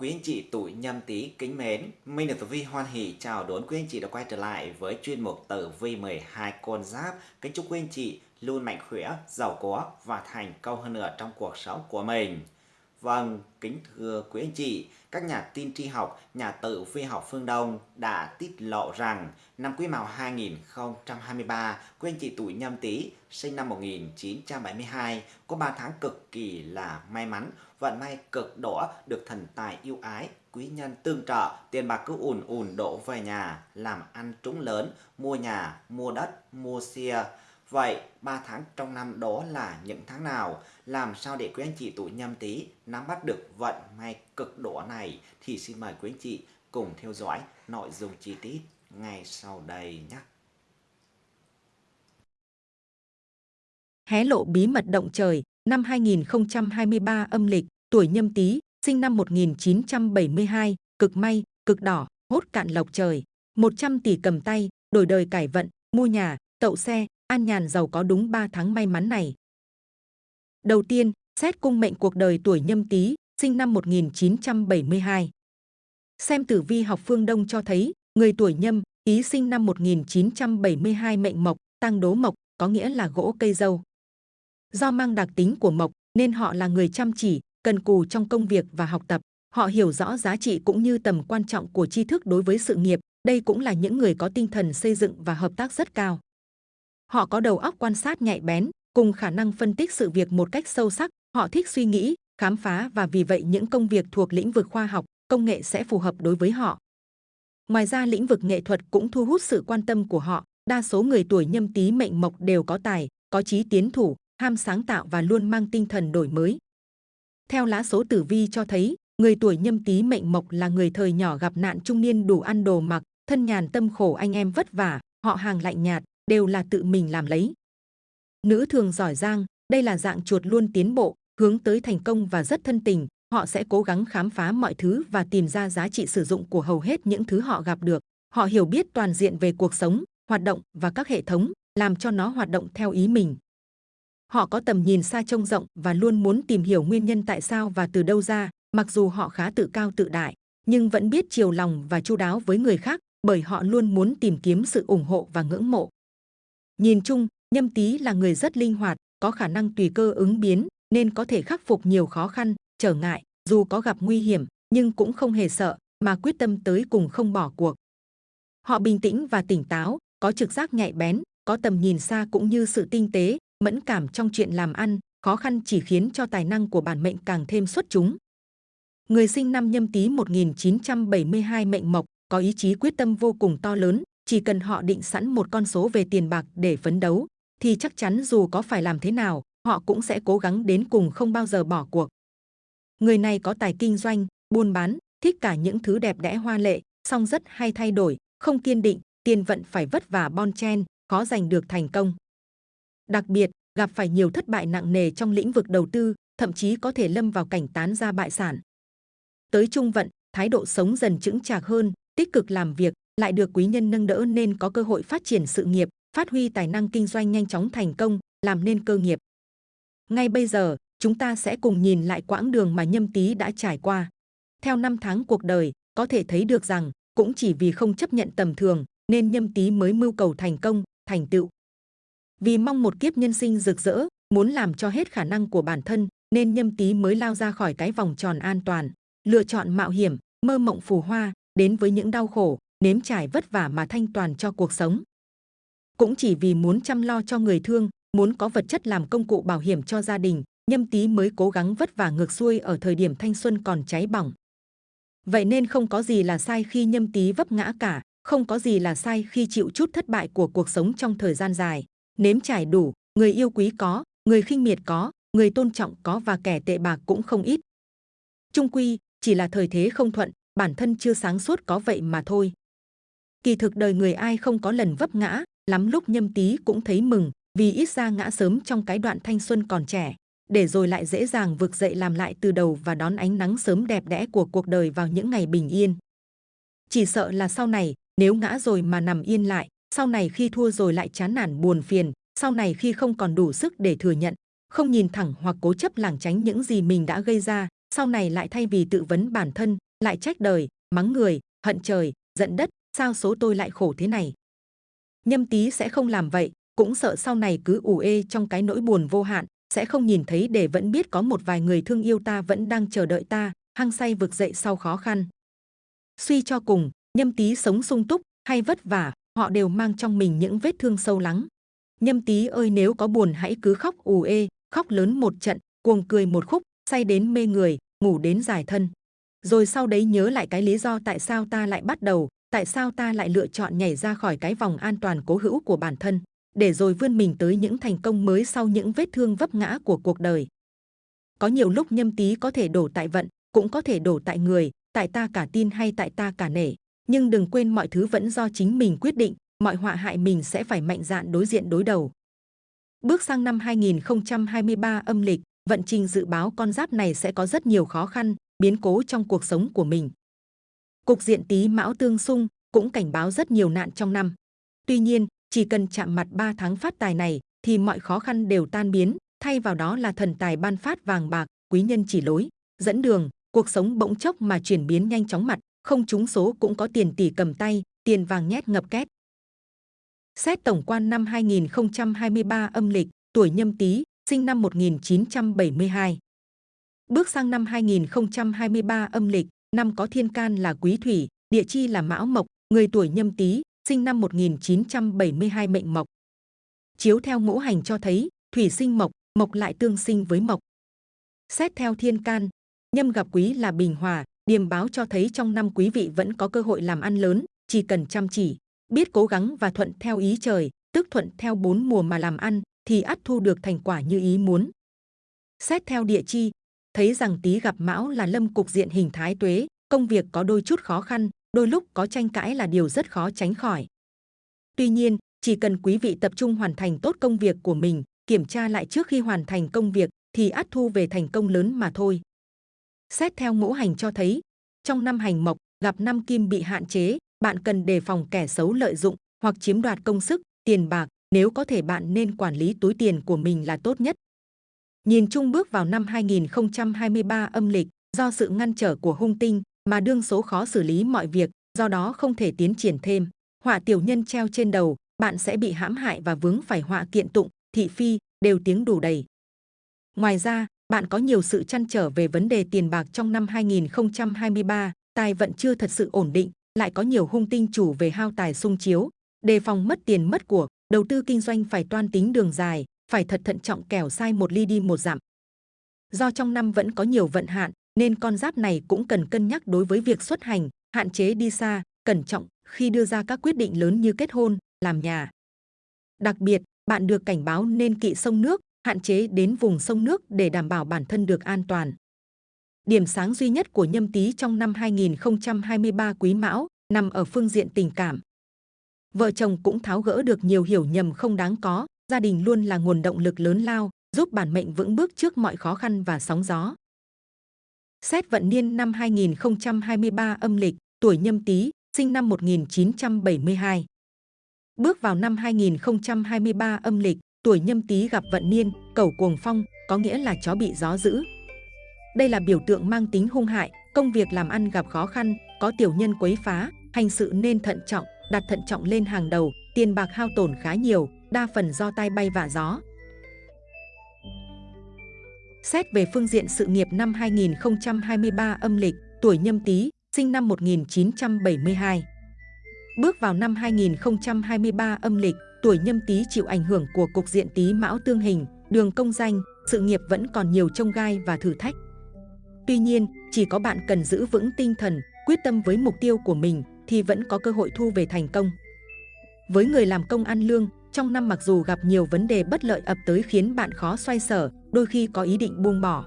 Quý anh chị tuổi nhâm tý kính mến, Minh được Tử Vi hoan hỷ chào đón quý anh chị đã quay trở lại với chuyên mục Tử Vi 12 con giáp. Kính chúc quý anh chị luôn mạnh khỏe, giàu có và thành công hơn nữa trong cuộc sống của mình. Vâng, kính thưa quý anh chị, các nhà tin tri học, nhà tử vi học phương Đông đã tiết lộ rằng năm Quý Mão 2023, quý anh chị tuổi nhâm tý sinh năm 1972 có 3 tháng cực kỳ là may mắn, vận may cực đỏ được thần tài yêu ái, quý nhân tương trợ, tiền bạc cứ ùn ùn đổ về nhà, làm ăn trúng lớn, mua nhà, mua đất, mua xe Vậy 3 tháng trong năm đó là những tháng nào? Làm sao để quý anh chị tuổi nhâm tý nắm bắt được vận may cực đỏ này? Thì xin mời quý anh chị cùng theo dõi nội dung chi tiết ngay sau đây nhé. Hé lộ bí mật động trời năm 2023 âm lịch, tuổi nhâm tý, sinh năm 1972, cực may, cực đỏ, hốt cạn lộc trời, 100 tỷ cầm tay, đổi đời cải vận, mua nhà, tậu xe, an nhàn giàu có đúng 3 tháng may mắn này. Đầu tiên, xét cung mệnh cuộc đời tuổi nhâm tý, sinh năm 1972. Xem tử vi học phương Đông cho thấy, người tuổi nhâm, ý sinh năm 1972 mệnh mộc, tăng đố mộc, có nghĩa là gỗ cây dâu. Do mang đặc tính của mộc, nên họ là người chăm chỉ, cần cù trong công việc và học tập. Họ hiểu rõ giá trị cũng như tầm quan trọng của tri thức đối với sự nghiệp. Đây cũng là những người có tinh thần xây dựng và hợp tác rất cao. Họ có đầu óc quan sát nhạy bén, cùng khả năng phân tích sự việc một cách sâu sắc. Họ thích suy nghĩ, khám phá và vì vậy những công việc thuộc lĩnh vực khoa học, công nghệ sẽ phù hợp đối với họ. Ngoài ra lĩnh vực nghệ thuật cũng thu hút sự quan tâm của họ. Đa số người tuổi nhâm tý mệnh mộc đều có tài, có trí tiến thủ, ham sáng tạo và luôn mang tinh thần đổi mới. Theo lá số tử vi cho thấy, người tuổi nhâm tý mệnh mộc là người thời nhỏ gặp nạn trung niên đủ ăn đồ mặc, thân nhàn tâm khổ anh em vất vả, họ hàng lạnh nhạt, đều là tự mình làm lấy. Nữ thường giỏi giang, đây là dạng chuột luôn tiến bộ, hướng tới thành công và rất thân tình. Họ sẽ cố gắng khám phá mọi thứ và tìm ra giá trị sử dụng của hầu hết những thứ họ gặp được. Họ hiểu biết toàn diện về cuộc sống, hoạt động và các hệ thống, làm cho nó hoạt động theo ý mình. Họ có tầm nhìn xa trông rộng và luôn muốn tìm hiểu nguyên nhân tại sao và từ đâu ra, mặc dù họ khá tự cao tự đại, nhưng vẫn biết chiều lòng và chu đáo với người khác, bởi họ luôn muốn tìm kiếm sự ủng hộ và ngưỡng mộ. Nhìn chung, nhâm tý là người rất linh hoạt, có khả năng tùy cơ ứng biến, nên có thể khắc phục nhiều khó khăn, trở ngại, dù có gặp nguy hiểm, nhưng cũng không hề sợ, mà quyết tâm tới cùng không bỏ cuộc. Họ bình tĩnh và tỉnh táo, có trực giác nhạy bén, có tầm nhìn xa cũng như sự tinh tế, mẫn cảm trong chuyện làm ăn, khó khăn chỉ khiến cho tài năng của bản mệnh càng thêm xuất chúng. Người sinh năm nhâm tý 1972 mệnh mộc, có ý chí quyết tâm vô cùng to lớn, chỉ cần họ định sẵn một con số về tiền bạc để phấn đấu, thì chắc chắn dù có phải làm thế nào, họ cũng sẽ cố gắng đến cùng không bao giờ bỏ cuộc. Người này có tài kinh doanh, buôn bán, thích cả những thứ đẹp đẽ hoa lệ, song rất hay thay đổi, không kiên định, tiền vận phải vất vả bon chen, khó giành được thành công. Đặc biệt, gặp phải nhiều thất bại nặng nề trong lĩnh vực đầu tư, thậm chí có thể lâm vào cảnh tán ra bại sản. Tới trung vận, thái độ sống dần chững chạc hơn, tích cực làm việc, lại được quý nhân nâng đỡ nên có cơ hội phát triển sự nghiệp, phát huy tài năng kinh doanh nhanh chóng thành công, làm nên cơ nghiệp. Ngay bây giờ, chúng ta sẽ cùng nhìn lại quãng đường mà nhâm tý đã trải qua. Theo năm tháng cuộc đời, có thể thấy được rằng, cũng chỉ vì không chấp nhận tầm thường, nên nhâm tý mới mưu cầu thành công, thành tựu. Vì mong một kiếp nhân sinh rực rỡ, muốn làm cho hết khả năng của bản thân, nên nhâm tý mới lao ra khỏi cái vòng tròn an toàn, lựa chọn mạo hiểm, mơ mộng phù hoa, đến với những đau khổ, nếm trải vất vả mà thanh toàn cho cuộc sống. Cũng chỉ vì muốn chăm lo cho người thương, muốn có vật chất làm công cụ bảo hiểm cho gia đình, nhâm tý mới cố gắng vất vả ngược xuôi ở thời điểm thanh xuân còn cháy bỏng. Vậy nên không có gì là sai khi nhâm tý vấp ngã cả, không có gì là sai khi chịu chút thất bại của cuộc sống trong thời gian dài. Nếm trải đủ, người yêu quý có, người khinh miệt có, người tôn trọng có và kẻ tệ bạc cũng không ít. Trung quy, chỉ là thời thế không thuận, bản thân chưa sáng suốt có vậy mà thôi. Kỳ thực đời người ai không có lần vấp ngã, lắm lúc nhâm tý cũng thấy mừng, vì ít ra ngã sớm trong cái đoạn thanh xuân còn trẻ, để rồi lại dễ dàng vực dậy làm lại từ đầu và đón ánh nắng sớm đẹp đẽ của cuộc đời vào những ngày bình yên. Chỉ sợ là sau này, nếu ngã rồi mà nằm yên lại, sau này khi thua rồi lại chán nản buồn phiền, sau này khi không còn đủ sức để thừa nhận, không nhìn thẳng hoặc cố chấp lảng tránh những gì mình đã gây ra, sau này lại thay vì tự vấn bản thân, lại trách đời, mắng người, hận trời, giận đất, sao số tôi lại khổ thế này. Nhâm tý sẽ không làm vậy, cũng sợ sau này cứ ủ ê trong cái nỗi buồn vô hạn, sẽ không nhìn thấy để vẫn biết có một vài người thương yêu ta vẫn đang chờ đợi ta, hăng say vực dậy sau khó khăn. Suy cho cùng, nhâm tý sống sung túc hay vất vả, họ đều mang trong mình những vết thương sâu lắng. Nhâm tý ơi nếu có buồn hãy cứ khóc ù ê, khóc lớn một trận, cuồng cười một khúc, say đến mê người, ngủ đến giải thân. Rồi sau đấy nhớ lại cái lý do tại sao ta lại bắt đầu, tại sao ta lại lựa chọn nhảy ra khỏi cái vòng an toàn cố hữu của bản thân, để rồi vươn mình tới những thành công mới sau những vết thương vấp ngã của cuộc đời. Có nhiều lúc nhâm tý có thể đổ tại vận, cũng có thể đổ tại người, tại ta cả tin hay tại ta cả nể. Nhưng đừng quên mọi thứ vẫn do chính mình quyết định, mọi họa hại mình sẽ phải mạnh dạn đối diện đối đầu. Bước sang năm 2023 âm lịch, vận trình dự báo con giáp này sẽ có rất nhiều khó khăn, biến cố trong cuộc sống của mình. Cục diện tí mão tương xung cũng cảnh báo rất nhiều nạn trong năm. Tuy nhiên, chỉ cần chạm mặt 3 tháng phát tài này thì mọi khó khăn đều tan biến, thay vào đó là thần tài ban phát vàng bạc, quý nhân chỉ lối, dẫn đường, cuộc sống bỗng chốc mà chuyển biến nhanh chóng mặt, không trúng số cũng có tiền tỷ cầm tay, tiền vàng nhét ngập két. Xét tổng quan năm 2023 âm lịch, tuổi nhâm tý, sinh năm 1972. Bước sang năm 2023 âm lịch, năm có thiên can là quý thủy, địa chi là mão mộc, người tuổi nhâm tý, sinh năm 1972 mệnh mộc. Chiếu theo ngũ hành cho thấy, thủy sinh mộc, mộc lại tương sinh với mộc. Xét theo thiên can, nhâm gặp quý là bình hòa, điềm báo cho thấy trong năm quý vị vẫn có cơ hội làm ăn lớn, chỉ cần chăm chỉ, biết cố gắng và thuận theo ý trời, tức thuận theo bốn mùa mà làm ăn, thì ắt thu được thành quả như ý muốn. Xét theo địa chi, thấy rằng tí gặp mão là lâm cục diện hình thái tuế, công việc có đôi chút khó khăn, đôi lúc có tranh cãi là điều rất khó tránh khỏi. Tuy nhiên, chỉ cần quý vị tập trung hoàn thành tốt công việc của mình, kiểm tra lại trước khi hoàn thành công việc thì ắt thu về thành công lớn mà thôi. Xét theo ngũ hành cho thấy, trong năm hành mộc gặp năm kim bị hạn chế, bạn cần đề phòng kẻ xấu lợi dụng hoặc chiếm đoạt công sức, tiền bạc, nếu có thể bạn nên quản lý túi tiền của mình là tốt nhất. Nhìn chung bước vào năm 2023 âm lịch, do sự ngăn trở của hung tinh mà đương số khó xử lý mọi việc, do đó không thể tiến triển thêm. Họa tiểu nhân treo trên đầu, bạn sẽ bị hãm hại và vướng phải họa kiện tụng, thị phi, đều tiếng đủ đầy. Ngoài ra, bạn có nhiều sự chăn trở về vấn đề tiền bạc trong năm 2023, tài vận chưa thật sự ổn định, lại có nhiều hung tinh chủ về hao tài sung chiếu, đề phòng mất tiền mất của, đầu tư kinh doanh phải toan tính đường dài, phải thật thận trọng kẻo sai một ly đi một dặm. Do trong năm vẫn có nhiều vận hạn, nên con giáp này cũng cần cân nhắc đối với việc xuất hành, hạn chế đi xa, cẩn trọng khi đưa ra các quyết định lớn như kết hôn, làm nhà. Đặc biệt, bạn được cảnh báo nên kỵ sông nước, hạn chế đến vùng sông nước để đảm bảo bản thân được an toàn. Điểm sáng duy nhất của nhâm tý trong năm 2023 quý mão nằm ở phương diện tình cảm. Vợ chồng cũng tháo gỡ được nhiều hiểu nhầm không đáng có, gia đình luôn là nguồn động lực lớn lao, giúp bản mệnh vững bước trước mọi khó khăn và sóng gió. Xét vận niên năm 2023 âm lịch, tuổi nhâm tý, sinh năm 1972. Bước vào năm 2023 âm lịch, tuổi nhâm tý gặp vận niên, cẩu cuồng phong, có nghĩa là chó bị gió dữ. Đây là biểu tượng mang tính hung hại, công việc làm ăn gặp khó khăn, có tiểu nhân quấy phá, hành sự nên thận trọng, đặt thận trọng lên hàng đầu, tiền bạc hao tổn khá nhiều, đa phần do tai bay vạ gió. Xét về phương diện sự nghiệp năm 2023 âm lịch, tuổi nhâm tý, sinh năm 1972. Bước vào năm 2023 âm lịch, tuổi nhâm tý chịu ảnh hưởng của cục diện tý mão tương hình, đường công danh, sự nghiệp vẫn còn nhiều trông gai và thử thách. Tuy nhiên, chỉ có bạn cần giữ vững tinh thần, quyết tâm với mục tiêu của mình thì vẫn có cơ hội thu về thành công. Với người làm công ăn lương, trong năm mặc dù gặp nhiều vấn đề bất lợi ập tới khiến bạn khó xoay sở, đôi khi có ý định buông bỏ.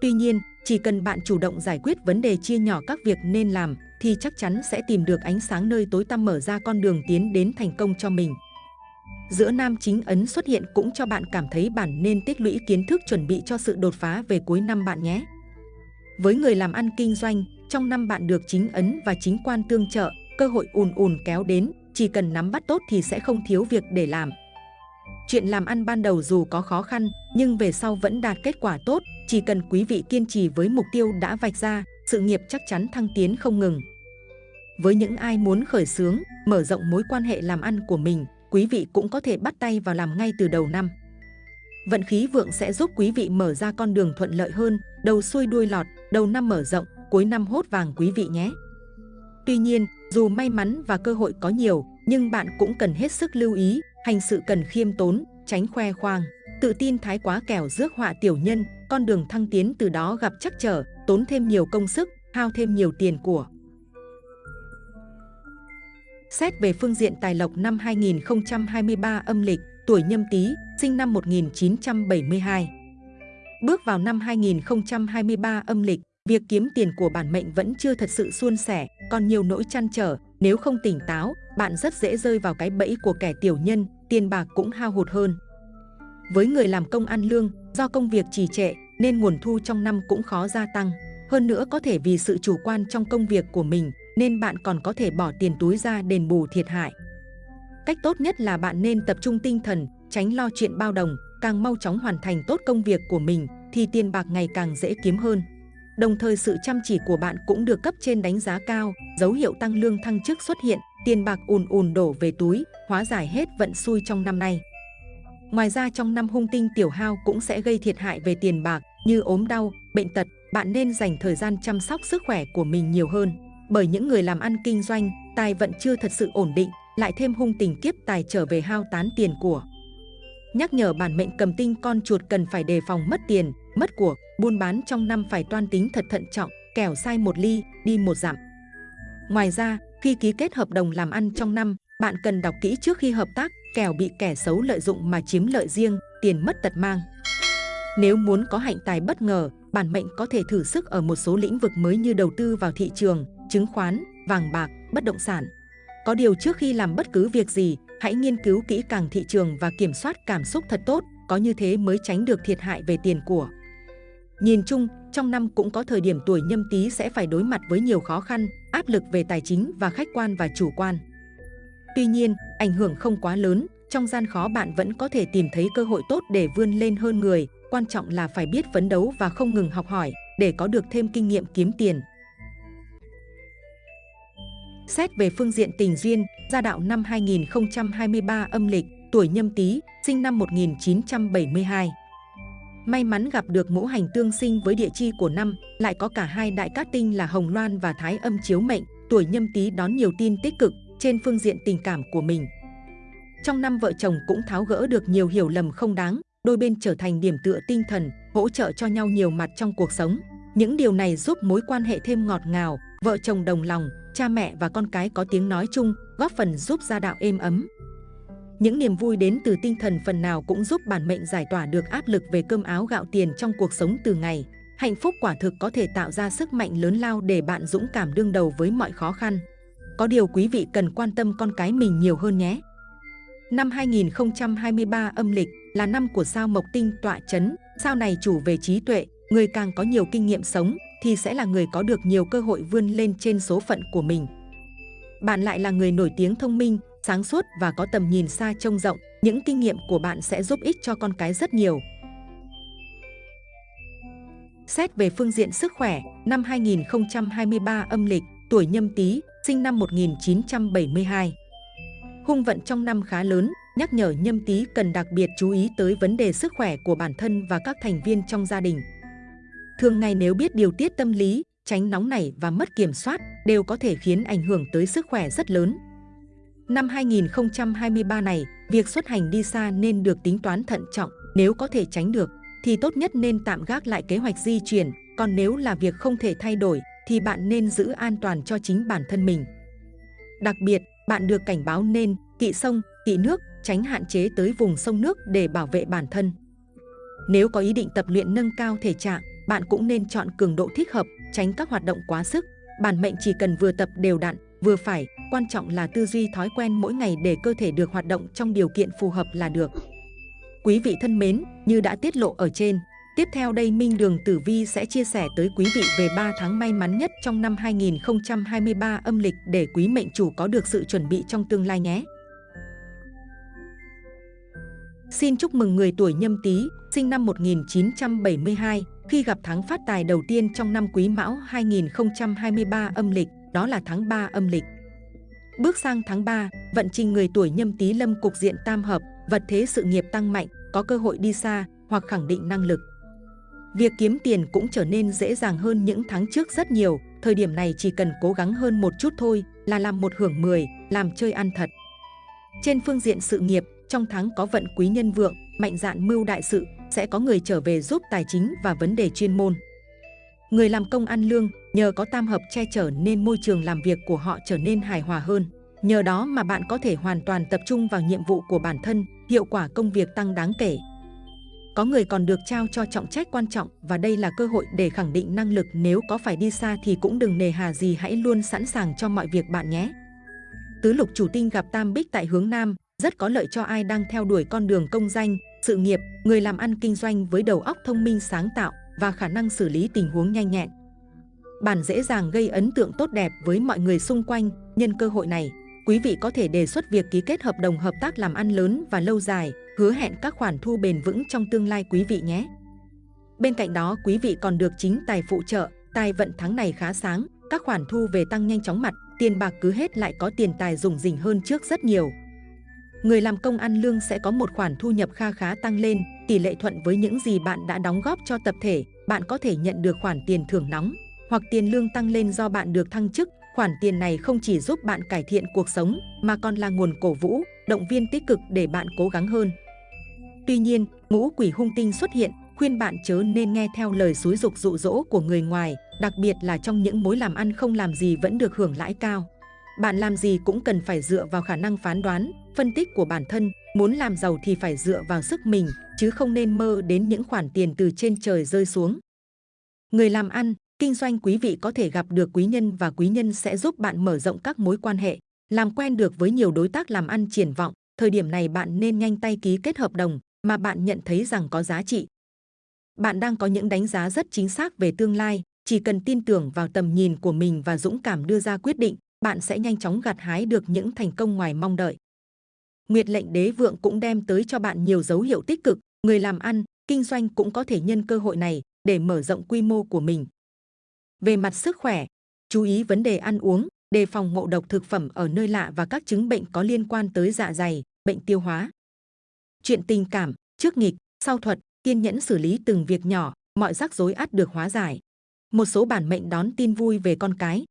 Tuy nhiên, chỉ cần bạn chủ động giải quyết vấn đề chia nhỏ các việc nên làm, thì chắc chắn sẽ tìm được ánh sáng nơi tối tăm mở ra con đường tiến đến thành công cho mình. Giữa nam chính ấn xuất hiện cũng cho bạn cảm thấy bản nên tích lũy kiến thức chuẩn bị cho sự đột phá về cuối năm bạn nhé. Với người làm ăn kinh doanh, trong năm bạn được chính ấn và chính quan tương trợ, cơ hội ùn ùn kéo đến, chỉ cần nắm bắt tốt thì sẽ không thiếu việc để làm. Chuyện làm ăn ban đầu dù có khó khăn, nhưng về sau vẫn đạt kết quả tốt, chỉ cần quý vị kiên trì với mục tiêu đã vạch ra, sự nghiệp chắc chắn thăng tiến không ngừng. Với những ai muốn khởi xướng, mở rộng mối quan hệ làm ăn của mình, quý vị cũng có thể bắt tay vào làm ngay từ đầu năm. Vận khí vượng sẽ giúp quý vị mở ra con đường thuận lợi hơn, đầu xuôi đuôi lọt, đầu năm mở rộng, cuối năm hốt vàng quý vị nhé. Tuy nhiên, dù may mắn và cơ hội có nhiều, nhưng bạn cũng cần hết sức lưu ý, hành sự cần khiêm tốn, tránh khoe khoang. Tự tin thái quá kẻo rước họa tiểu nhân, con đường thăng tiến từ đó gặp chắc trở, tốn thêm nhiều công sức, hao thêm nhiều tiền của. Xét về phương diện tài lộc năm 2023 âm lịch, tuổi nhâm tý, sinh năm 1972. Bước vào năm 2023 âm lịch, việc kiếm tiền của bản mệnh vẫn chưa thật sự suôn sẻ, còn nhiều nỗi chăn trở. Nếu không tỉnh táo, bạn rất dễ rơi vào cái bẫy của kẻ tiểu nhân, tiền bạc cũng hao hụt hơn. Với người làm công ăn lương, do công việc trì trệ nên nguồn thu trong năm cũng khó gia tăng. Hơn nữa có thể vì sự chủ quan trong công việc của mình nên bạn còn có thể bỏ tiền túi ra đền bù thiệt hại. Cách tốt nhất là bạn nên tập trung tinh thần, tránh lo chuyện bao đồng, càng mau chóng hoàn thành tốt công việc của mình thì tiền bạc ngày càng dễ kiếm hơn. Đồng thời sự chăm chỉ của bạn cũng được cấp trên đánh giá cao, dấu hiệu tăng lương thăng chức xuất hiện, tiền bạc ùn ùn đổ về túi, hóa giải hết vận xui trong năm nay. Ngoài ra trong năm hung tinh tiểu hao cũng sẽ gây thiệt hại về tiền bạc như ốm đau, bệnh tật, bạn nên dành thời gian chăm sóc sức khỏe của mình nhiều hơn. Bởi những người làm ăn kinh doanh, tài vận chưa thật sự ổn định, lại thêm hung tình kiếp tài trở về hao tán tiền của. Nhắc nhở bản mệnh cầm tinh con chuột cần phải đề phòng mất tiền, mất của, buôn bán trong năm phải toan tính thật thận trọng, kẻo sai một ly, đi một dặm. Ngoài ra, khi ký kết hợp đồng làm ăn trong năm, bạn cần đọc kỹ trước khi hợp tác, kẻo bị kẻ xấu lợi dụng mà chiếm lợi riêng, tiền mất tật mang. Nếu muốn có hạnh tài bất ngờ, bản mệnh có thể thử sức ở một số lĩnh vực mới như đầu tư vào thị trường, chứng khoán, vàng bạc, bất động sản. Có điều trước khi làm bất cứ việc gì, hãy nghiên cứu kỹ càng thị trường và kiểm soát cảm xúc thật tốt, có như thế mới tránh được thiệt hại về tiền của. Nhìn chung, trong năm cũng có thời điểm tuổi nhâm tý sẽ phải đối mặt với nhiều khó khăn, áp lực về tài chính và khách quan và chủ quan. Tuy nhiên, ảnh hưởng không quá lớn, trong gian khó bạn vẫn có thể tìm thấy cơ hội tốt để vươn lên hơn người, quan trọng là phải biết phấn đấu và không ngừng học hỏi để có được thêm kinh nghiệm kiếm tiền. Xét về phương diện tình duyên, gia đạo năm 2023 âm lịch, tuổi nhâm tý, sinh năm 1972. May mắn gặp được ngũ hành tương sinh với địa chi của năm, lại có cả hai đại cát tinh là Hồng Loan và Thái âm chiếu mệnh, tuổi nhâm tý đón nhiều tin tích cực trên phương diện tình cảm của mình. Trong năm vợ chồng cũng tháo gỡ được nhiều hiểu lầm không đáng, đôi bên trở thành điểm tựa tinh thần, hỗ trợ cho nhau nhiều mặt trong cuộc sống. Những điều này giúp mối quan hệ thêm ngọt ngào, vợ chồng đồng lòng, cha mẹ và con cái có tiếng nói chung, góp phần giúp gia đạo êm ấm. Những niềm vui đến từ tinh thần phần nào cũng giúp bản mệnh giải tỏa được áp lực về cơm áo gạo tiền trong cuộc sống từ ngày. Hạnh phúc quả thực có thể tạo ra sức mạnh lớn lao để bạn dũng cảm đương đầu với mọi khó khăn. Có điều quý vị cần quan tâm con cái mình nhiều hơn nhé. Năm 2023 âm lịch là năm của sao Mộc Tinh tọa chấn, sao này chủ về trí tuệ, người càng có nhiều kinh nghiệm sống thì sẽ là người có được nhiều cơ hội vươn lên trên số phận của mình. Bạn lại là người nổi tiếng thông minh, sáng suốt và có tầm nhìn xa trông rộng, những kinh nghiệm của bạn sẽ giúp ích cho con cái rất nhiều. Xét về phương diện sức khỏe, năm 2023 âm lịch, tuổi nhâm tý, sinh năm 1972. Hung vận trong năm khá lớn, nhắc nhở nhâm tý cần đặc biệt chú ý tới vấn đề sức khỏe của bản thân và các thành viên trong gia đình. Thường ngày nếu biết điều tiết tâm lý, tránh nóng nảy và mất kiểm soát đều có thể khiến ảnh hưởng tới sức khỏe rất lớn. Năm 2023 này, việc xuất hành đi xa nên được tính toán thận trọng, nếu có thể tránh được thì tốt nhất nên tạm gác lại kế hoạch di chuyển, còn nếu là việc không thể thay đổi thì bạn nên giữ an toàn cho chính bản thân mình. Đặc biệt, bạn được cảnh báo nên kỵ sông, kỵ nước, tránh hạn chế tới vùng sông nước để bảo vệ bản thân. Nếu có ý định tập luyện nâng cao thể trạng, bạn cũng nên chọn cường độ thích hợp, tránh các hoạt động quá sức. Bản mệnh chỉ cần vừa tập đều đặn, vừa phải, quan trọng là tư duy thói quen mỗi ngày để cơ thể được hoạt động trong điều kiện phù hợp là được. Quý vị thân mến, như đã tiết lộ ở trên, tiếp theo đây Minh Đường Tử Vi sẽ chia sẻ tới quý vị về 3 tháng may mắn nhất trong năm 2023 âm lịch để quý mệnh chủ có được sự chuẩn bị trong tương lai nhé. Xin chúc mừng người tuổi nhâm tý, sinh năm 1972, khi gặp tháng phát tài đầu tiên trong năm Quý Mão 2023 âm lịch, đó là tháng 3 âm lịch. Bước sang tháng 3, vận trình người tuổi nhâm tý lâm cục diện tam hợp, vật thế sự nghiệp tăng mạnh, có cơ hội đi xa hoặc khẳng định năng lực. Việc kiếm tiền cũng trở nên dễ dàng hơn những tháng trước rất nhiều, thời điểm này chỉ cần cố gắng hơn một chút thôi là làm một hưởng 10, làm chơi ăn thật. Trên phương diện sự nghiệp, trong tháng có vận quý nhân vượng, mạnh dạn mưu đại sự, sẽ có người trở về giúp tài chính và vấn đề chuyên môn. Người làm công ăn lương, nhờ có tam hợp che chở nên môi trường làm việc của họ trở nên hài hòa hơn. Nhờ đó mà bạn có thể hoàn toàn tập trung vào nhiệm vụ của bản thân, hiệu quả công việc tăng đáng kể. Có người còn được trao cho trọng trách quan trọng và đây là cơ hội để khẳng định năng lực nếu có phải đi xa thì cũng đừng nề hà gì hãy luôn sẵn sàng cho mọi việc bạn nhé. Tứ lục chủ tinh gặp tam bích tại hướng Nam, rất có lợi cho ai đang theo đuổi con đường công danh, sự nghiệp, người làm ăn kinh doanh với đầu óc thông minh sáng tạo và khả năng xử lý tình huống nhanh nhẹn. Bạn dễ dàng gây ấn tượng tốt đẹp với mọi người xung quanh, nhân cơ hội này, quý vị có thể đề xuất việc ký kết hợp đồng hợp tác làm ăn lớn và lâu dài, hứa hẹn các khoản thu bền vững trong tương lai quý vị nhé. Bên cạnh đó, quý vị còn được chính tài phụ trợ, tài vận tháng này khá sáng, các khoản thu về tăng nhanh chóng mặt, tiền bạc cứ hết lại có tiền tài dùng dình hơn trước rất nhiều. Người làm công ăn lương sẽ có một khoản thu nhập kha khá tăng lên, tỷ lệ thuận với những gì bạn đã đóng góp cho tập thể, bạn có thể nhận được khoản tiền thưởng nóng, hoặc tiền lương tăng lên do bạn được thăng chức. Khoản tiền này không chỉ giúp bạn cải thiện cuộc sống, mà còn là nguồn cổ vũ, động viên tích cực để bạn cố gắng hơn. Tuy nhiên, ngũ quỷ hung tinh xuất hiện, khuyên bạn chớ nên nghe theo lời xúi dục dụ dỗ của người ngoài, đặc biệt là trong những mối làm ăn không làm gì vẫn được hưởng lãi cao. Bạn làm gì cũng cần phải dựa vào khả năng phán đoán, phân tích của bản thân, muốn làm giàu thì phải dựa vào sức mình, chứ không nên mơ đến những khoản tiền từ trên trời rơi xuống. Người làm ăn, kinh doanh quý vị có thể gặp được quý nhân và quý nhân sẽ giúp bạn mở rộng các mối quan hệ, làm quen được với nhiều đối tác làm ăn triển vọng. Thời điểm này bạn nên nhanh tay ký kết hợp đồng mà bạn nhận thấy rằng có giá trị. Bạn đang có những đánh giá rất chính xác về tương lai, chỉ cần tin tưởng vào tầm nhìn của mình và dũng cảm đưa ra quyết định, bạn sẽ nhanh chóng gặt hái được những thành công ngoài mong đợi. Nguyệt lệnh đế vượng cũng đem tới cho bạn nhiều dấu hiệu tích cực, người làm ăn, kinh doanh cũng có thể nhân cơ hội này để mở rộng quy mô của mình. Về mặt sức khỏe, chú ý vấn đề ăn uống, đề phòng ngộ độc thực phẩm ở nơi lạ và các chứng bệnh có liên quan tới dạ dày, bệnh tiêu hóa. Chuyện tình cảm, trước nghịch, sau thuật, kiên nhẫn xử lý từng việc nhỏ, mọi rắc rối ắt được hóa giải. Một số bản mệnh đón tin vui về con cái.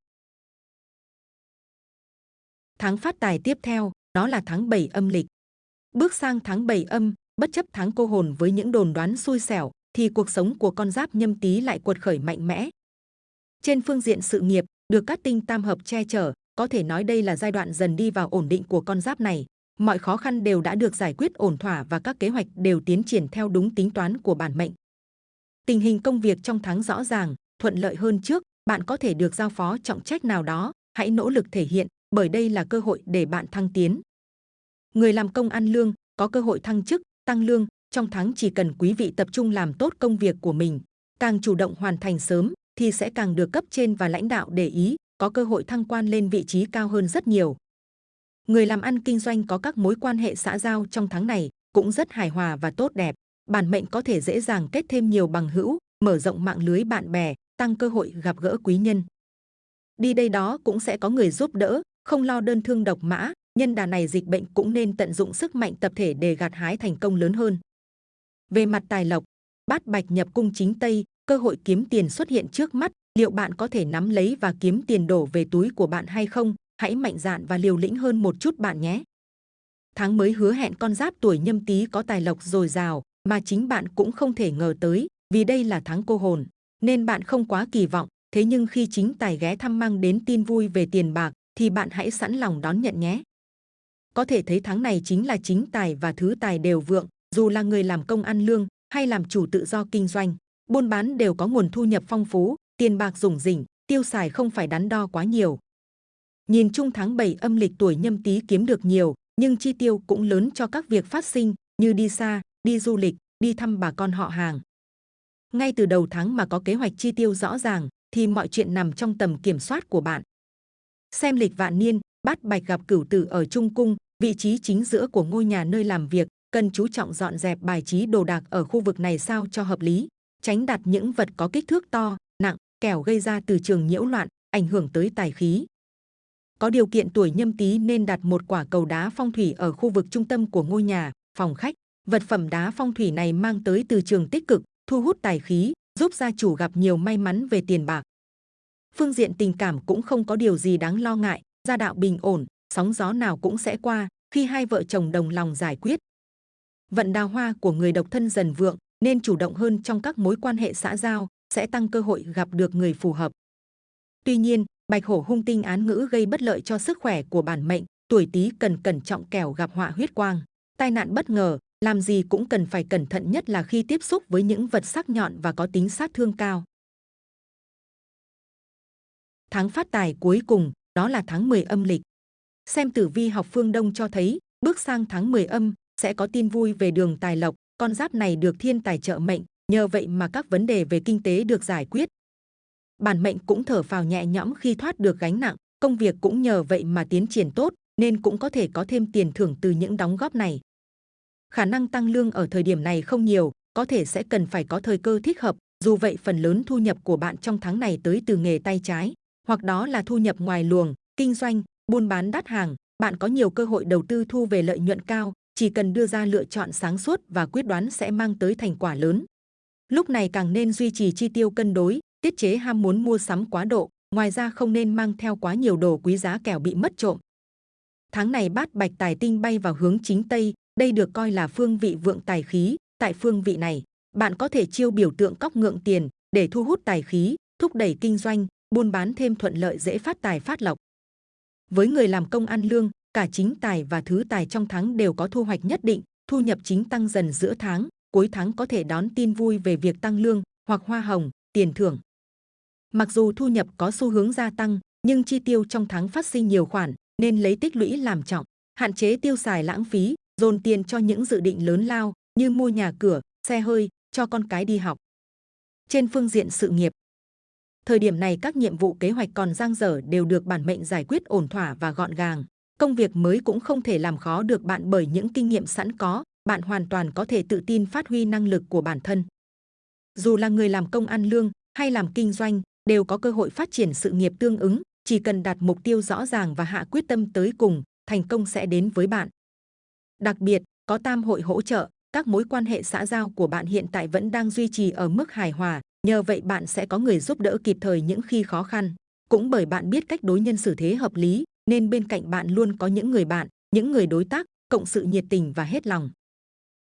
Tháng phát tài tiếp theo, đó là tháng 7 âm lịch. Bước sang tháng 7 âm, bất chấp tháng cô hồn với những đồn đoán xui xẻo, thì cuộc sống của con giáp nhâm tý lại cuột khởi mạnh mẽ. Trên phương diện sự nghiệp, được các tinh tam hợp che chở, có thể nói đây là giai đoạn dần đi vào ổn định của con giáp này. Mọi khó khăn đều đã được giải quyết ổn thỏa và các kế hoạch đều tiến triển theo đúng tính toán của bản mệnh. Tình hình công việc trong tháng rõ ràng, thuận lợi hơn trước, bạn có thể được giao phó trọng trách nào đó, hãy nỗ lực thể hiện, bởi đây là cơ hội để bạn thăng tiến. Người làm công ăn lương có cơ hội thăng chức, tăng lương, trong tháng chỉ cần quý vị tập trung làm tốt công việc của mình, càng chủ động hoàn thành sớm thì sẽ càng được cấp trên và lãnh đạo để ý, có cơ hội thăng quan lên vị trí cao hơn rất nhiều. Người làm ăn kinh doanh có các mối quan hệ xã giao trong tháng này cũng rất hài hòa và tốt đẹp. Bản mệnh có thể dễ dàng kết thêm nhiều bằng hữu, mở rộng mạng lưới bạn bè, tăng cơ hội gặp gỡ quý nhân. Đi đây đó cũng sẽ có người giúp đỡ, không lo đơn thương độc mã, nhân đà này dịch bệnh cũng nên tận dụng sức mạnh tập thể để gặt hái thành công lớn hơn. Về mặt tài lộc, bát bạch nhập cung chính Tây, cơ hội kiếm tiền xuất hiện trước mắt, liệu bạn có thể nắm lấy và kiếm tiền đổ về túi của bạn hay không? Hãy mạnh dạn và liều lĩnh hơn một chút bạn nhé. Tháng mới hứa hẹn con giáp tuổi nhâm tý có tài lộc dồi dào, mà chính bạn cũng không thể ngờ tới, vì đây là tháng cô hồn, nên bạn không quá kỳ vọng. Thế nhưng khi chính tài ghé thăm mang đến tin vui về tiền bạc, thì bạn hãy sẵn lòng đón nhận nhé. Có thể thấy tháng này chính là chính tài và thứ tài đều vượng, dù là người làm công ăn lương hay làm chủ tự do kinh doanh, buôn bán đều có nguồn thu nhập phong phú, tiền bạc rủng rỉnh, tiêu xài không phải đắn đo quá nhiều. Nhìn chung tháng 7 âm lịch tuổi nhâm tý kiếm được nhiều, nhưng chi tiêu cũng lớn cho các việc phát sinh như đi xa, đi du lịch, đi thăm bà con họ hàng. Ngay từ đầu tháng mà có kế hoạch chi tiêu rõ ràng, thì mọi chuyện nằm trong tầm kiểm soát của bạn. Xem lịch vạn niên, bát bạch gặp cửu tử ở trung cung, vị trí chính giữa của ngôi nhà nơi làm việc, cần chú trọng dọn dẹp bài trí đồ đạc ở khu vực này sao cho hợp lý. tránh đặt những vật có kích thước to, nặng, kẻo gây ra từ trường nhiễu loạn, ảnh hưởng tới tài khí. Có điều kiện tuổi nhâm tý nên đặt một quả cầu đá phong thủy ở khu vực trung tâm của ngôi nhà, phòng khách. Vật phẩm đá phong thủy này mang tới từ trường tích cực, thu hút tài khí, giúp gia chủ gặp nhiều may mắn về tiền bạc. Phương diện tình cảm cũng không có điều gì đáng lo ngại, gia đạo bình ổn, sóng gió nào cũng sẽ qua khi hai vợ chồng đồng lòng giải quyết. Vận đào hoa của người độc thân dần vượng nên chủ động hơn trong các mối quan hệ xã giao, sẽ tăng cơ hội gặp được người phù hợp. Tuy nhiên, bạch hổ hung tinh án ngữ gây bất lợi cho sức khỏe của bản mệnh, tuổi tý cần cẩn trọng kẻo gặp họa huyết quang. Tai nạn bất ngờ, làm gì cũng cần phải cẩn thận nhất là khi tiếp xúc với những vật sắc nhọn và có tính sát thương cao. Tháng phát tài cuối cùng, đó là tháng 10 âm lịch. Xem tử vi học phương Đông cho thấy, bước sang tháng 10 âm, sẽ có tin vui về đường tài lộc, con giáp này được thiên tài trợ mệnh, nhờ vậy mà các vấn đề về kinh tế được giải quyết. Bản mệnh cũng thở phào nhẹ nhõm khi thoát được gánh nặng, công việc cũng nhờ vậy mà tiến triển tốt, nên cũng có thể có thêm tiền thưởng từ những đóng góp này. Khả năng tăng lương ở thời điểm này không nhiều, có thể sẽ cần phải có thời cơ thích hợp, dù vậy phần lớn thu nhập của bạn trong tháng này tới từ nghề tay trái, hoặc đó là thu nhập ngoài luồng, kinh doanh, buôn bán đắt hàng, bạn có nhiều cơ hội đầu tư thu về lợi nhuận cao, chỉ cần đưa ra lựa chọn sáng suốt và quyết đoán sẽ mang tới thành quả lớn. Lúc này càng nên duy trì chi tiêu cân đối, tiết chế ham muốn mua sắm quá độ, ngoài ra không nên mang theo quá nhiều đồ quý giá kẻo bị mất trộm. Tháng này bát bạch tài tinh bay vào hướng chính Tây, đây được coi là phương vị vượng tài khí. Tại phương vị này, bạn có thể chiêu biểu tượng cóc ngượng tiền để thu hút tài khí, thúc đẩy kinh doanh, buôn bán thêm thuận lợi dễ phát tài phát lộc. Với người làm công ăn lương, cả chính tài và thứ tài trong tháng đều có thu hoạch nhất định, thu nhập chính tăng dần giữa tháng, cuối tháng có thể đón tin vui về việc tăng lương hoặc hoa hồng, tiền thưởng. Mặc dù thu nhập có xu hướng gia tăng, nhưng chi tiêu trong tháng phát sinh nhiều khoản, nên lấy tích lũy làm trọng, hạn chế tiêu xài lãng phí, dồn tiền cho những dự định lớn lao như mua nhà cửa, xe hơi, cho con cái đi học. Trên phương diện sự nghiệp, thời điểm này các nhiệm vụ kế hoạch còn dang dở đều được bản mệnh giải quyết ổn thỏa và gọn gàng. Công việc mới cũng không thể làm khó được bạn bởi những kinh nghiệm sẵn có, bạn hoàn toàn có thể tự tin phát huy năng lực của bản thân. Dù là người làm công ăn lương hay làm kinh doanh, đều có cơ hội phát triển sự nghiệp tương ứng, chỉ cần đặt mục tiêu rõ ràng và hạ quyết tâm tới cùng, thành công sẽ đến với bạn. Đặc biệt, có tam hội hỗ trợ, các mối quan hệ xã giao của bạn hiện tại vẫn đang duy trì ở mức hài hòa, nhờ vậy bạn sẽ có người giúp đỡ kịp thời những khi khó khăn. Cũng bởi bạn biết cách đối nhân xử thế hợp lý, nên bên cạnh bạn luôn có những người bạn, những người đối tác, cộng sự nhiệt tình và hết lòng.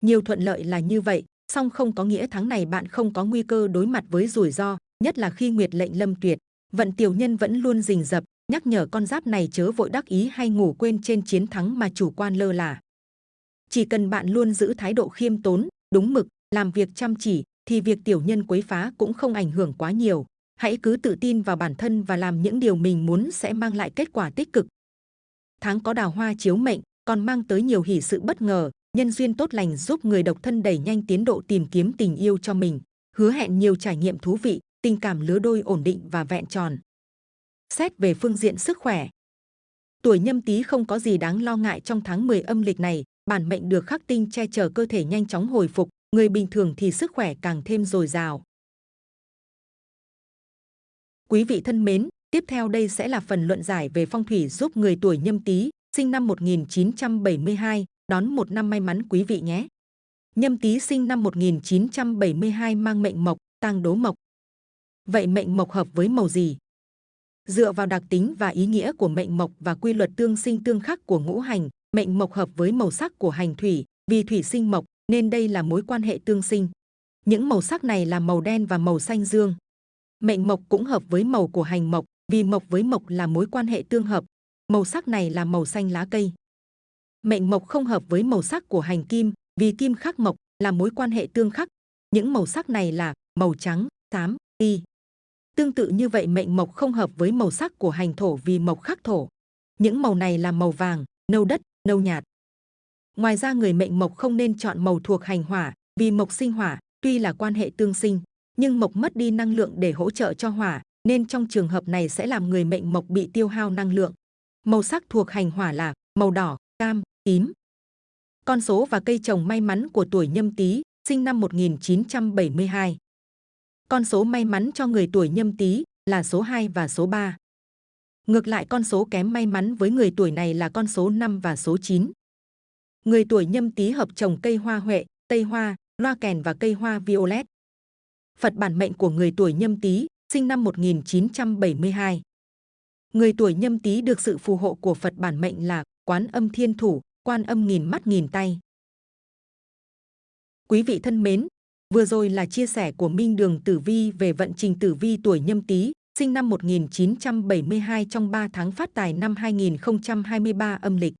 Nhiều thuận lợi là như vậy, song không có nghĩa tháng này bạn không có nguy cơ đối mặt với rủi ro, nhất là khi nguyệt lệnh lâm tuyệt. Vận tiểu nhân vẫn luôn rình rập, nhắc nhở con giáp này chớ vội đắc ý hay ngủ quên trên chiến thắng mà chủ quan lơ là. Chỉ cần bạn luôn giữ thái độ khiêm tốn, đúng mực, làm việc chăm chỉ, thì việc tiểu nhân quấy phá cũng không ảnh hưởng quá nhiều. Hãy cứ tự tin vào bản thân và làm những điều mình muốn sẽ mang lại kết quả tích cực. Tháng có đào hoa chiếu mệnh, còn mang tới nhiều hỷ sự bất ngờ, nhân duyên tốt lành giúp người độc thân đẩy nhanh tiến độ tìm kiếm tình yêu cho mình, hứa hẹn nhiều trải nghiệm thú vị, tình cảm lứa đôi ổn định và vẹn tròn. Xét về phương diện sức khỏe, tuổi nhâm tý không có gì đáng lo ngại trong tháng 10 âm lịch này, bản mệnh được khắc tinh che chở cơ thể nhanh chóng hồi phục, người bình thường thì sức khỏe càng thêm dồi dào. Quý vị thân mến, tiếp theo đây sẽ là phần luận giải về phong thủy giúp người tuổi nhâm tý, sinh năm 1972, đón một năm may mắn quý vị nhé. Nhâm tý sinh năm 1972 mang mệnh mộc, tăng đố mộc. Vậy mệnh mộc hợp với màu gì? Dựa vào đặc tính và ý nghĩa của mệnh mộc và quy luật tương sinh tương khắc của ngũ hành, mệnh mộc hợp với màu sắc của hành thủy, vì thủy sinh mộc nên đây là mối quan hệ tương sinh. Những màu sắc này là màu đen và màu xanh dương. Mệnh mộc cũng hợp với màu của hành mộc, vì mộc với mộc là mối quan hệ tương hợp. Màu sắc này là màu xanh lá cây. Mệnh mộc không hợp với màu sắc của hành kim, vì kim khắc mộc là mối quan hệ tương khắc. Những màu sắc này là màu trắng, xám, y. Tương tự như vậy mệnh mộc không hợp với màu sắc của hành thổ vì mộc khắc thổ. Những màu này là màu vàng, nâu đất, nâu nhạt. Ngoài ra người mệnh mộc không nên chọn màu thuộc hành hỏa vì mộc sinh hỏa, tuy là quan hệ tương sinh, nhưng mộc mất đi năng lượng để hỗ trợ cho hỏa, nên trong trường hợp này sẽ làm người mệnh mộc bị tiêu hao năng lượng. Màu sắc thuộc hành hỏa là màu đỏ, cam, tím. Con số và cây trồng may mắn của tuổi nhâm tý, sinh năm 1972. con số may mắn cho người tuổi nhâm tý là số 2 và số 3. Ngược lại con số kém may mắn với người tuổi này là con số 5 và số 9. Người tuổi nhâm tý hợp trồng cây hoa huệ, tây hoa, loa kèn và cây hoa violet. Phật bản mệnh của người tuổi nhâm tý, sinh năm 1972. Người tuổi nhâm tý được sự phù hộ của Phật bản mệnh là Quán Âm Thiên Thủ, Quan Âm nghìn mắt nghìn tay. Quý vị thân mến, vừa rồi là chia sẻ của Minh Đường Tử Vi về vận trình Tử Vi tuổi nhâm tý, sinh năm 1972 trong 3 tháng phát tài năm 2023 âm lịch.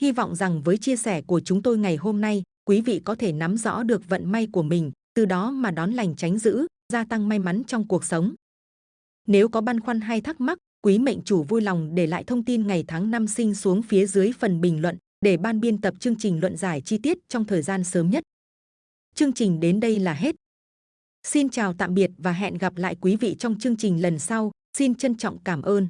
Hy vọng rằng với chia sẻ của chúng tôi ngày hôm nay, quý vị có thể nắm rõ được vận may của mình, từ đó mà đón lành tránh dữ, gia tăng may mắn trong cuộc sống. Nếu có băn khoăn hay thắc mắc, quý mệnh chủ vui lòng để lại thông tin ngày tháng năm sinh xuống phía dưới phần bình luận để ban biên tập chương trình luận giải chi tiết trong thời gian sớm nhất. Chương trình đến đây là hết. Xin chào tạm biệt và hẹn gặp lại quý vị trong chương trình lần sau. Xin trân trọng cảm ơn.